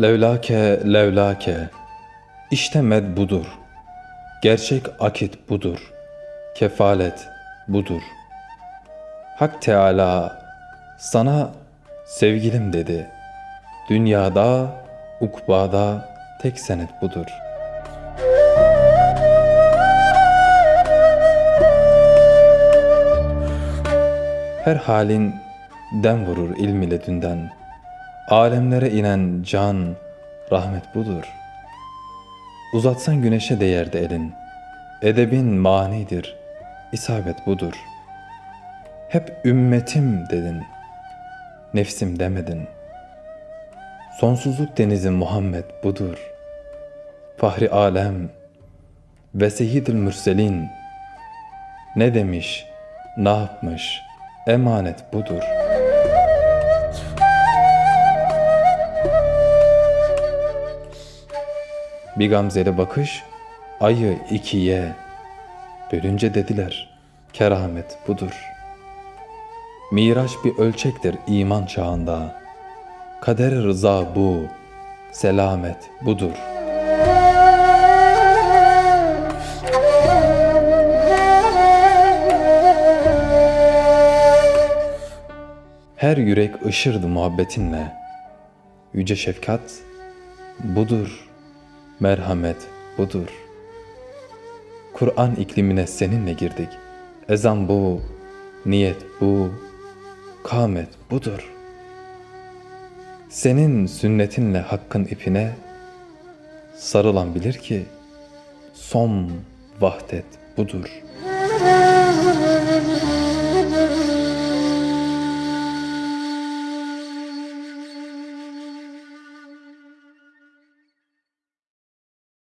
Levlake levlake işte med budur. Gerçek akit budur. Kefalet budur. Hak Teala sana sevgilim dedi. Dünyada, ukbada tek senet budur. Her halin dem vurur ilm ile dünden. Alemlere inen can, rahmet budur. Uzatsan güneşe değerdi elin. Edebin manidir, isabet budur. Hep ümmetim dedin, nefsim demedin. Sonsuzluk denizi Muhammed budur. Fahri alem ve seyyidül mürselin ne demiş, ne yapmış, emanet budur. Bir gamzeli bakış ayı ikiye bölünce dediler keramet budur. Miraç bir ölçektir iman çağında. Kader rıza bu, selamet budur. Her yürek ışırdı muhabbetinle. Yüce şefkat budur, merhamet budur. Kur'an iklimine seninle girdik. Ezan bu, niyet bu, kâmet budur. Senin sünnetinle hakkın ipine sarılan bilir ki son vahdet budur.